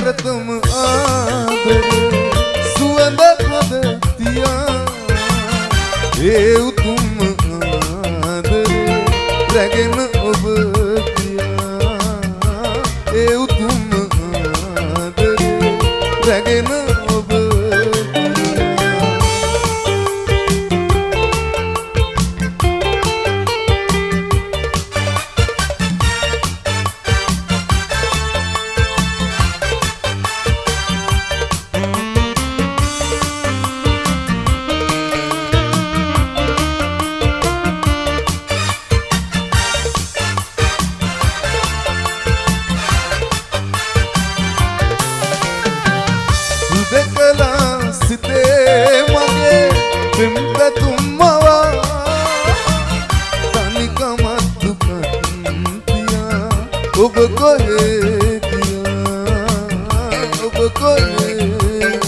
ප්‍රථම ආදර සුවඳ හද තියා ඒ උතුම් ආදර රැගෙන ඔබ තියා ඒ උතුම් ආදර රැගෙන සිතේ මගේ පෙම්පැතුම්මවා තනිකමත් දුකන්තියා ඔබ කොහේ ගියා? ඔබ කොහේ ගියා?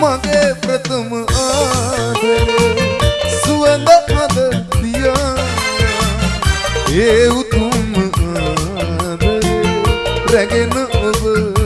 මගේ ප්‍රථම ආදරේ සුවඳ හද තියා ඒ උතුම් ආදරේ රැගෙන ඔබ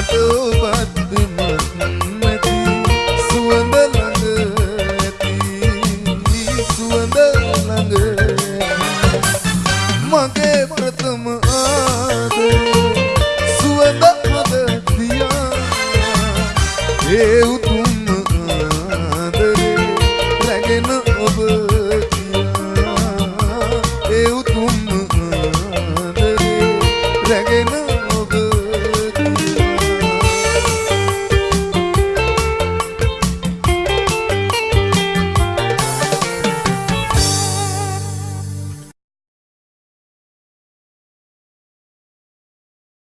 මට ඔබද්දමත් නැති සුවඳ ළඟ ඇති සුවඳ ළඟ මගේ ප්‍රථම ආදරේ සුවඳ හද තියා ඒ උතුම් ආදරේ රැගෙන ඔබ තියා ඒ උතුම් ආදරේ රැගෙන